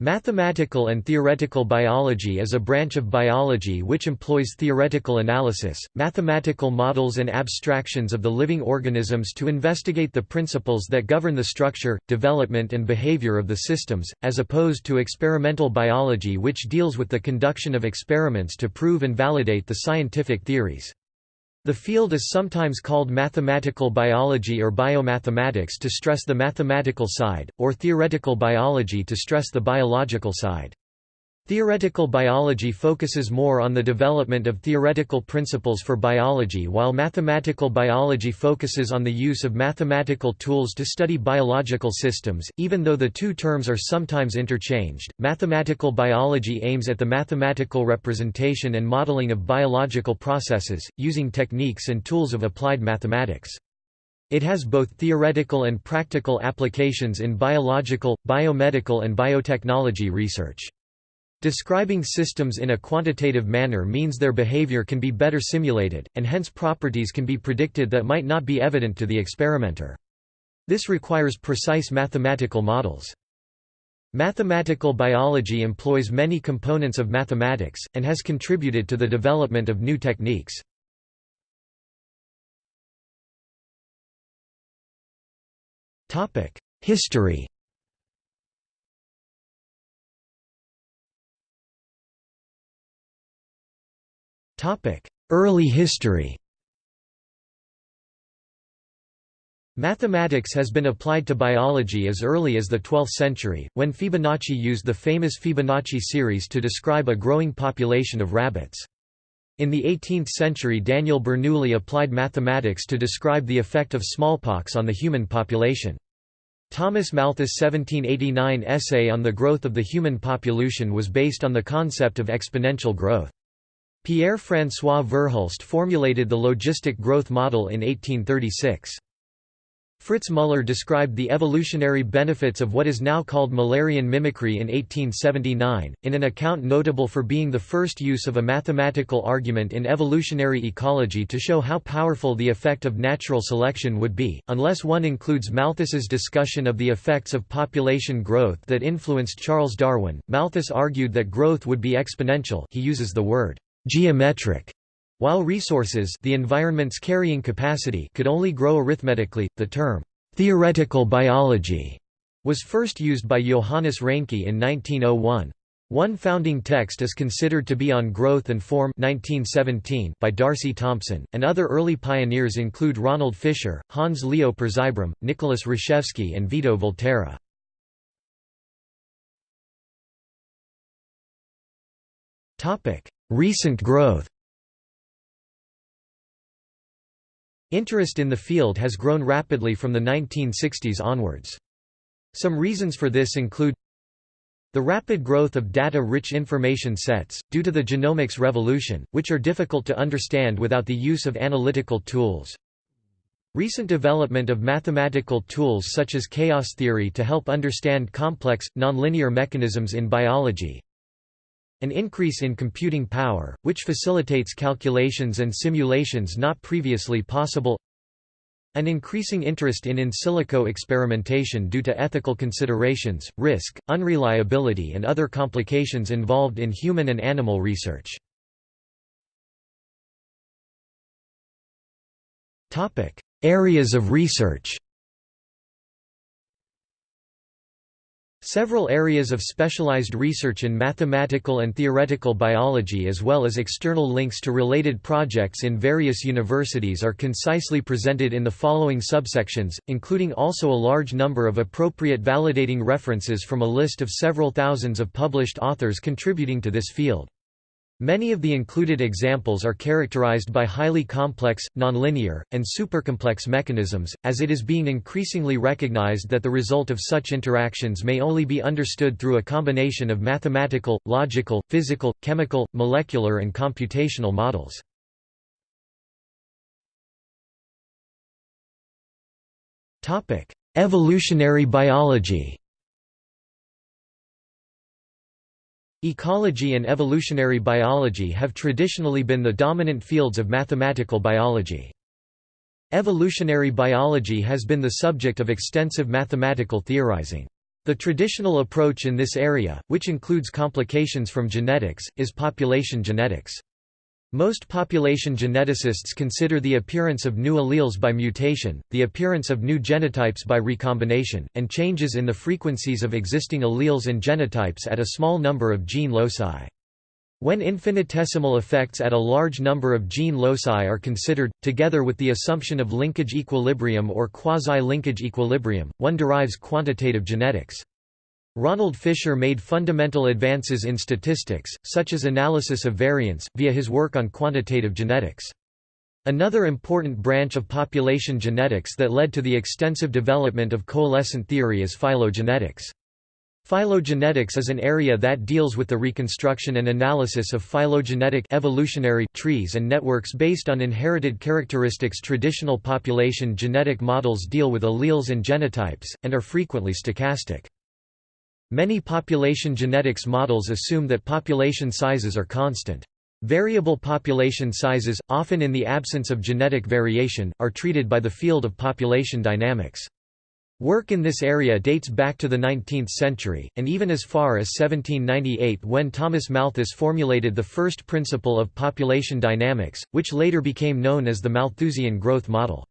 Mathematical and theoretical biology is a branch of biology which employs theoretical analysis, mathematical models and abstractions of the living organisms to investigate the principles that govern the structure, development and behavior of the systems, as opposed to experimental biology which deals with the conduction of experiments to prove and validate the scientific theories. The field is sometimes called mathematical biology or biomathematics to stress the mathematical side, or theoretical biology to stress the biological side. Theoretical biology focuses more on the development of theoretical principles for biology while mathematical biology focuses on the use of mathematical tools to study biological systems. Even though the two terms are sometimes interchanged, mathematical biology aims at the mathematical representation and modeling of biological processes, using techniques and tools of applied mathematics. It has both theoretical and practical applications in biological, biomedical and biotechnology research. Describing systems in a quantitative manner means their behavior can be better simulated, and hence properties can be predicted that might not be evident to the experimenter. This requires precise mathematical models. Mathematical biology employs many components of mathematics, and has contributed to the development of new techniques. History Early history Mathematics has been applied to biology as early as the 12th century, when Fibonacci used the famous Fibonacci series to describe a growing population of rabbits. In the 18th century Daniel Bernoulli applied mathematics to describe the effect of smallpox on the human population. Thomas Malthus' 1789 essay on the growth of the human population was based on the concept of exponential growth. Pierre-François Verhulst formulated the logistic growth model in 1836. Fritz Müller described the evolutionary benefits of what is now called Müllerian mimicry in 1879, in an account notable for being the first use of a mathematical argument in evolutionary ecology to show how powerful the effect of natural selection would be, unless one includes Malthus's discussion of the effects of population growth that influenced Charles Darwin. Malthus argued that growth would be exponential he uses the word geometric. While resources the environment's carrying capacity could only grow arithmetically, the term «theoretical biology» was first used by Johannes Reinke in 1901. One founding text is considered to be On Growth and Form 1917 by D'Arcy Thompson, and other early pioneers include Ronald Fisher, Hans Leo Przibram, Nicholas Rashevsky and Vito Volterra. Recent growth Interest in the field has grown rapidly from the 1960s onwards. Some reasons for this include the rapid growth of data-rich information sets, due to the genomics revolution, which are difficult to understand without the use of analytical tools. Recent development of mathematical tools such as chaos theory to help understand complex, nonlinear mechanisms in biology, an increase in computing power, which facilitates calculations and simulations not previously possible an increasing interest in in silico experimentation due to ethical considerations, risk, unreliability and other complications involved in human and animal research. Areas of research Several areas of specialized research in mathematical and theoretical biology as well as external links to related projects in various universities are concisely presented in the following subsections, including also a large number of appropriate validating references from a list of several thousands of published authors contributing to this field. Many of the included examples are characterized by highly complex, nonlinear, and supercomplex mechanisms, as it is being increasingly recognized that the result of such interactions may only be understood through a combination of mathematical, logical, physical, chemical, molecular and computational models. Evolutionary biology Ecology and evolutionary biology have traditionally been the dominant fields of mathematical biology. Evolutionary biology has been the subject of extensive mathematical theorizing. The traditional approach in this area, which includes complications from genetics, is population genetics. Most population geneticists consider the appearance of new alleles by mutation, the appearance of new genotypes by recombination, and changes in the frequencies of existing alleles and genotypes at a small number of gene loci. When infinitesimal effects at a large number of gene loci are considered, together with the assumption of linkage equilibrium or quasi-linkage equilibrium, one derives quantitative genetics. Ronald Fisher made fundamental advances in statistics, such as analysis of variance, via his work on quantitative genetics. Another important branch of population genetics that led to the extensive development of coalescent theory is phylogenetics. Phylogenetics is an area that deals with the reconstruction and analysis of phylogenetic evolutionary trees and networks based on inherited characteristics Traditional population genetic models deal with alleles and genotypes, and are frequently stochastic. Many population genetics models assume that population sizes are constant. Variable population sizes, often in the absence of genetic variation, are treated by the field of population dynamics. Work in this area dates back to the 19th century, and even as far as 1798 when Thomas Malthus formulated the first principle of population dynamics, which later became known as the Malthusian growth model.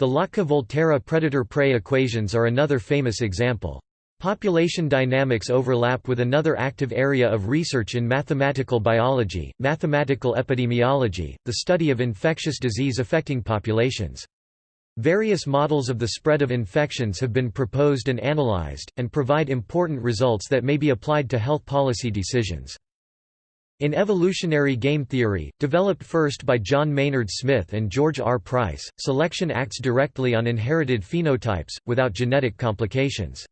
The Lotka-Volterra predator-prey equations are another famous example. Population dynamics overlap with another active area of research in mathematical biology, mathematical epidemiology, the study of infectious disease affecting populations. Various models of the spread of infections have been proposed and analyzed, and provide important results that may be applied to health policy decisions. In evolutionary game theory, developed first by John Maynard Smith and George R. Price, selection acts directly on inherited phenotypes, without genetic complications.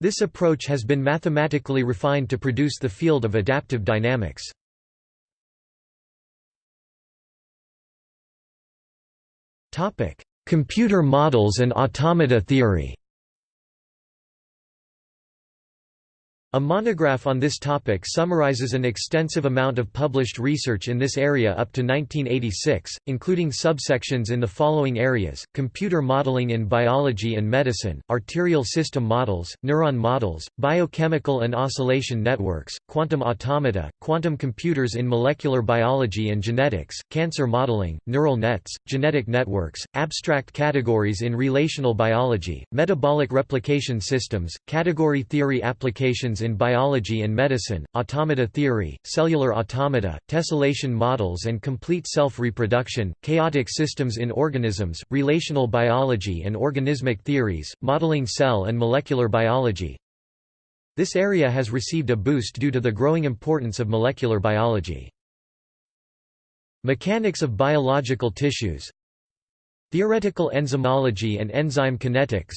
This approach has been mathematically refined to produce the field of adaptive dynamics. Computer models and automata theory A monograph on this topic summarizes an extensive amount of published research in this area up to 1986, including subsections in the following areas, computer modeling in biology and medicine, arterial system models, neuron models, biochemical and oscillation networks, quantum automata, quantum computers in molecular biology and genetics, cancer modeling, neural nets, genetic networks, abstract categories in relational biology, metabolic replication systems, category theory applications in biology and medicine, automata theory, cellular automata, tessellation models and complete self-reproduction, chaotic systems in organisms, relational biology and organismic theories, modeling cell and molecular biology. This area has received a boost due to the growing importance of molecular biology. Mechanics of biological tissues Theoretical enzymology and enzyme kinetics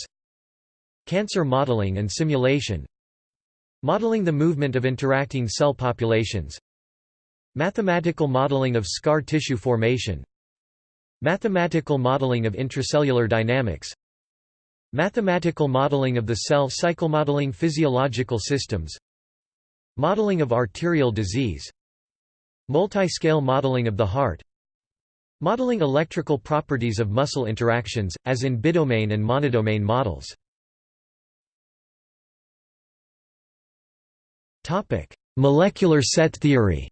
Cancer modeling and simulation Modeling the movement of interacting cell populations Mathematical modeling of scar tissue formation Mathematical modeling of intracellular dynamics Mathematical modeling of the cell cycle modeling physiological systems Modeling of arterial disease Multi-scale modeling of the heart Modeling electrical properties of muscle interactions, as in bidomain and monodomain models Topic: Molecular set theory.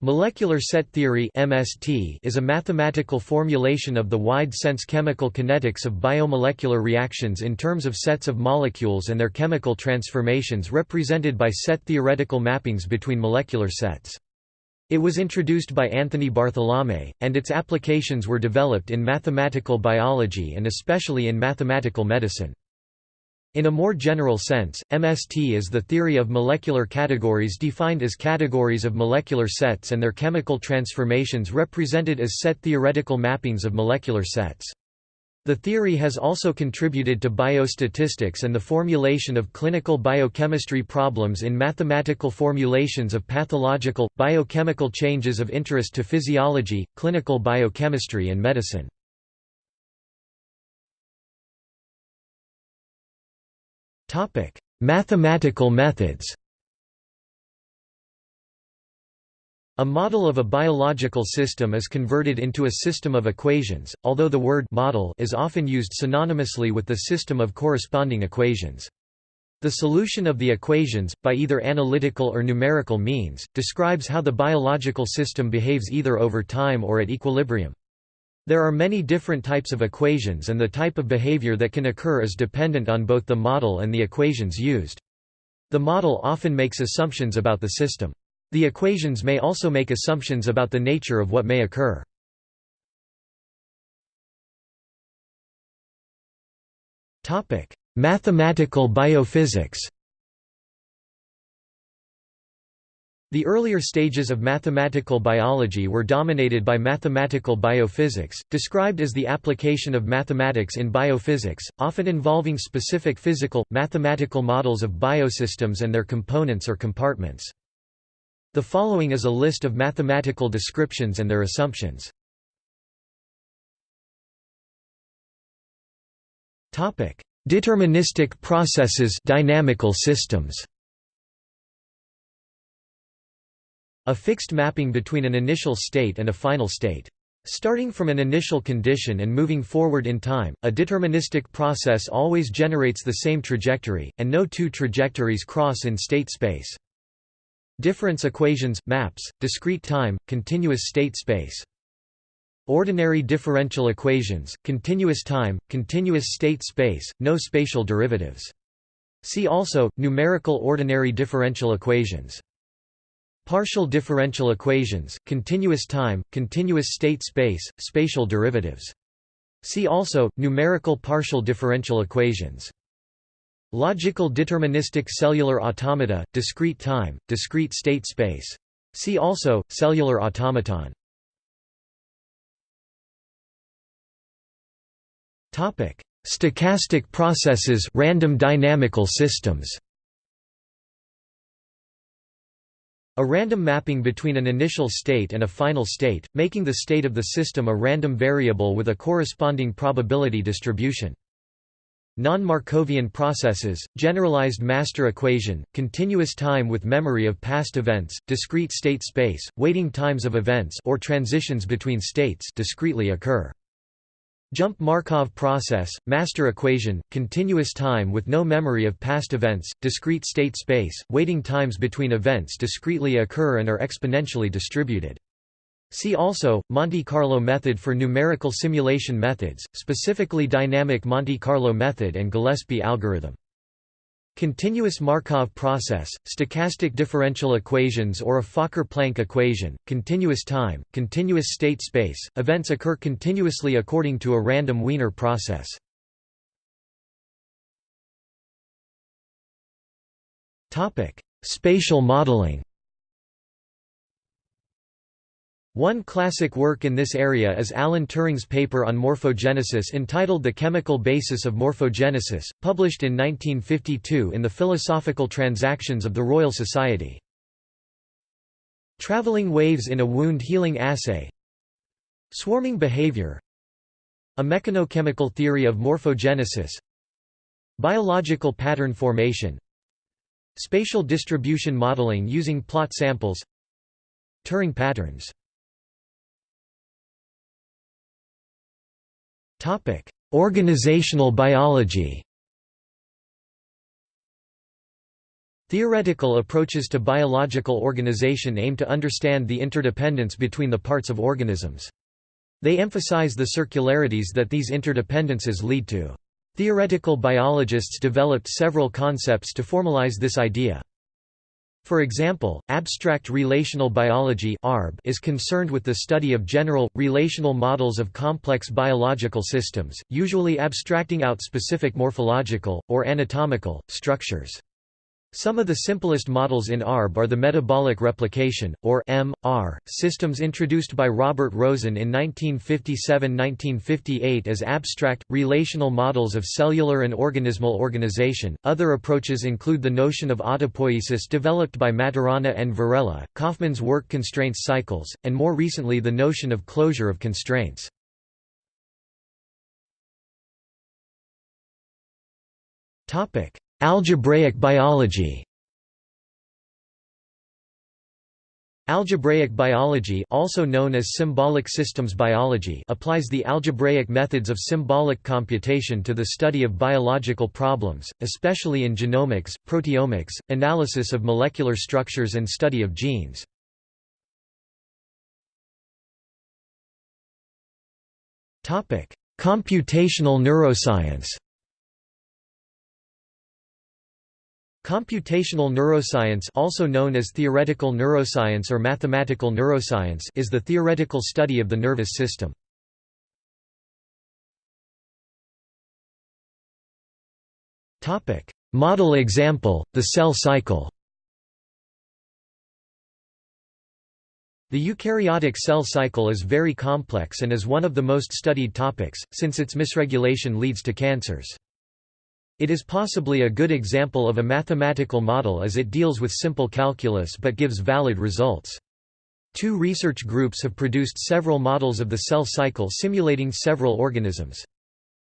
Molecular set theory (MST) is a mathematical formulation of the wide-sense chemical kinetics of biomolecular reactions in terms of sets of molecules and their chemical transformations represented by set theoretical mappings between molecular sets. It was introduced by Anthony Bartholomay, and its applications were developed in mathematical biology and especially in mathematical medicine. In a more general sense, MST is the theory of molecular categories defined as categories of molecular sets and their chemical transformations represented as set theoretical mappings of molecular sets. The theory has also contributed to biostatistics and the formulation of clinical biochemistry problems in mathematical formulations of pathological, biochemical changes of interest to physiology, clinical biochemistry and medicine. Mathematical methods A model of a biological system is converted into a system of equations, although the word model is often used synonymously with the system of corresponding equations. The solution of the equations, by either analytical or numerical means, describes how the biological system behaves either over time or at equilibrium. There are many different types of equations and the type of behavior that can occur is dependent on both the model and the equations used. The model often makes assumptions about the system. The equations may also make assumptions about the nature of what may occur. Mathematical biophysics The earlier stages of mathematical biology were dominated by mathematical biophysics, described as the application of mathematics in biophysics, often involving specific physical, mathematical models of biosystems and their components or compartments. The following is a list of mathematical descriptions and their assumptions. Deterministic processes dynamical systems A fixed mapping between an initial state and a final state. Starting from an initial condition and moving forward in time, a deterministic process always generates the same trajectory, and no two trajectories cross in state space. Difference equations, maps, discrete time, continuous state space. Ordinary differential equations, continuous time, continuous state space, no spatial derivatives. See also, numerical ordinary differential equations. Partial differential equations, continuous time, continuous state space, spatial derivatives. See also, numerical partial differential equations. Logical deterministic cellular automata, discrete time, discrete state space. See also, cellular automaton. Stochastic processes random dynamical systems. A random mapping between an initial state and a final state, making the state of the system a random variable with a corresponding probability distribution. Non-Markovian processes, generalized master equation, continuous time with memory of past events, discrete state space, waiting times of events or transitions between states discretely occur. Jump Markov process, master equation, continuous time with no memory of past events, discrete state space, waiting times between events discretely occur and are exponentially distributed. See also, Monte Carlo method for numerical simulation methods, specifically dynamic Monte Carlo method and Gillespie algorithm. Continuous Markov process, stochastic differential equations or a Fokker-Planck equation, continuous time, continuous state space, events occur continuously according to a random Wiener process. Spatial modeling One classic work in this area is Alan Turing's paper on morphogenesis entitled The Chemical Basis of Morphogenesis, published in 1952 in the Philosophical Transactions of the Royal Society. Traveling waves in a wound healing assay. Swarming behavior. A mechanochemical theory of morphogenesis. Biological pattern formation. Spatial distribution modeling using plot samples. Turing patterns Organizational biology Theoretical approaches to biological organization aim to understand the interdependence between the parts of organisms. They emphasize the circularities that these interdependences lead to. Theoretical biologists developed several concepts to formalize this idea. For example, abstract relational biology is concerned with the study of general, relational models of complex biological systems, usually abstracting out specific morphological, or anatomical, structures. Some of the simplest models in ARB are the metabolic replication, or M.R., systems introduced by Robert Rosen in 1957–1958 as abstract, relational models of cellular and organismal organization. Other approaches include the notion of autopoiesis developed by Maturana and Varela, Kauffman's work constraints cycles, and more recently the notion of closure of constraints. Topic: Algebraic biology Algebraic biology also known as symbolic systems biology applies the algebraic methods of symbolic computation to the study of biological problems, especially in genomics, proteomics, analysis of molecular structures and study of genes. Computational neuroscience Computational neuroscience also known as theoretical neuroscience or mathematical neuroscience is the theoretical study of the nervous system. Model example, the cell cycle The eukaryotic cell cycle is very complex and is one of the most studied topics, since its misregulation leads to cancers. It is possibly a good example of a mathematical model as it deals with simple calculus but gives valid results. Two research groups have produced several models of the cell cycle simulating several organisms.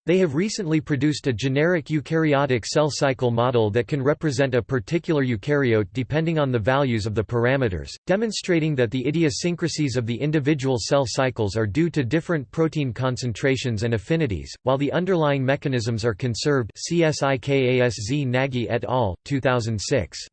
They have recently produced a generic eukaryotic cell cycle model that can represent a particular eukaryote depending on the values of the parameters, demonstrating that the idiosyncrasies of the individual cell cycles are due to different protein concentrations and affinities, while the underlying mechanisms are conserved CSIKASZ Nagy et al., 2006.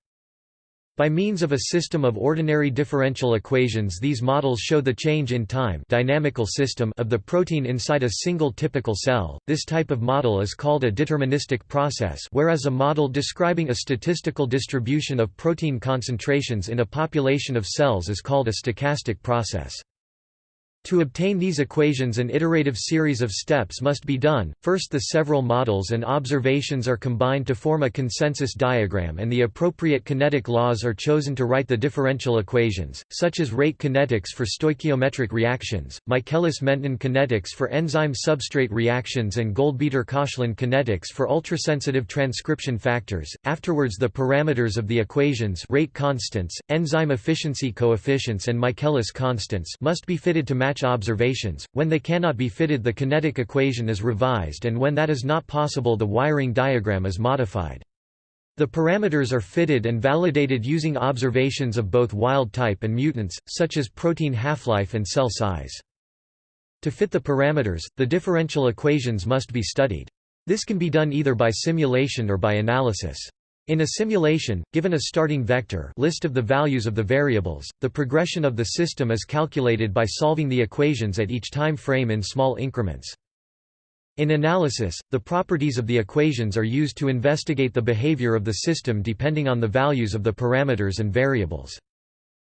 By means of a system of ordinary differential equations these models show the change in time dynamical system of the protein inside a single typical cell. This type of model is called a deterministic process whereas a model describing a statistical distribution of protein concentrations in a population of cells is called a stochastic process. To obtain these equations an iterative series of steps must be done, first the several models and observations are combined to form a consensus diagram and the appropriate kinetic laws are chosen to write the differential equations, such as rate kinetics for stoichiometric reactions, Michaelis-Menten kinetics for enzyme-substrate reactions and Goldbeter-Koshland kinetics for ultrasensitive transcription factors. Afterwards the parameters of the equations rate constants, enzyme efficiency coefficients and Michaelis constants must be fitted to match match observations, when they cannot be fitted the kinetic equation is revised and when that is not possible the wiring diagram is modified. The parameters are fitted and validated using observations of both wild type and mutants, such as protein half-life and cell size. To fit the parameters, the differential equations must be studied. This can be done either by simulation or by analysis. In a simulation, given a starting vector list of the values of the variables, the progression of the system is calculated by solving the equations at each time frame in small increments. In analysis, the properties of the equations are used to investigate the behavior of the system depending on the values of the parameters and variables.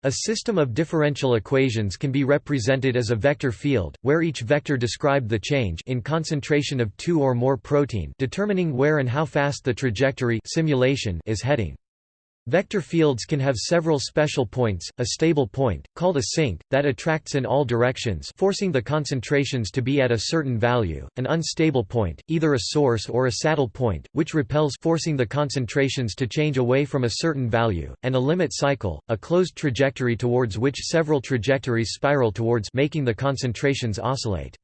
A system of differential equations can be represented as a vector field, where each vector described the change in concentration of two or more protein determining where and how fast the trajectory simulation is heading. Vector fields can have several special points, a stable point, called a sink, that attracts in all directions forcing the concentrations to be at a certain value, an unstable point, either a source or a saddle point, which repels forcing the concentrations to change away from a certain value, and a limit cycle, a closed trajectory towards which several trajectories spiral towards making the concentrations oscillate.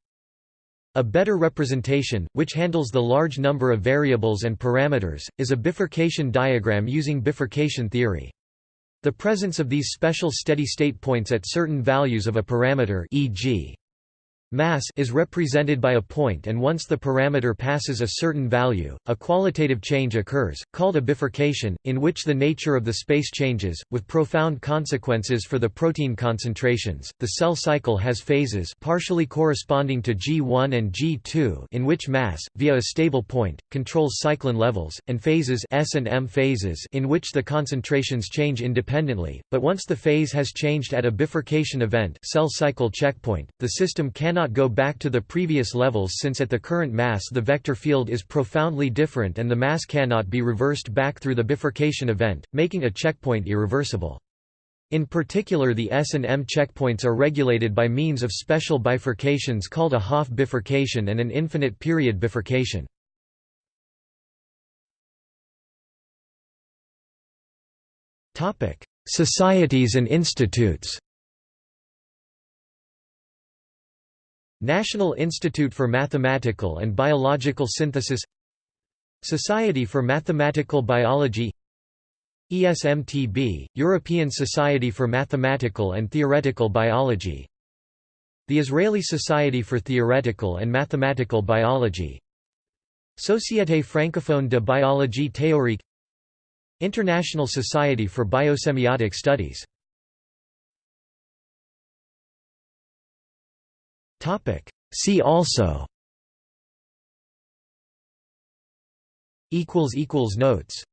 A better representation, which handles the large number of variables and parameters, is a bifurcation diagram using bifurcation theory. The presence of these special steady-state points at certain values of a parameter e.g. Mass is represented by a point and once the parameter passes a certain value, a qualitative change occurs, called a bifurcation, in which the nature of the space changes, with profound consequences for the protein concentrations. The cell cycle has phases partially corresponding to G1 and G2 in which mass, via a stable point, controls cyclin levels, and phases S and M phases in which the concentrations change independently, but once the phase has changed at a bifurcation event cell cycle checkpoint, the system cannot cannot go back to the previous levels since at the current mass the vector field is profoundly different and the mass cannot be reversed back through the bifurcation event, making a checkpoint irreversible. In particular the S and M checkpoints are regulated by means of special bifurcations called a Hopf bifurcation and an infinite period bifurcation. Societies and institutes National Institute for Mathematical and Biological Synthesis Society for Mathematical Biology ESMTB, European Society for Mathematical and Theoretical Biology The Israeli Society for Theoretical and Mathematical Biology Société francophone de biologie théorique International Society for Biosemiotic Studies See also. Notes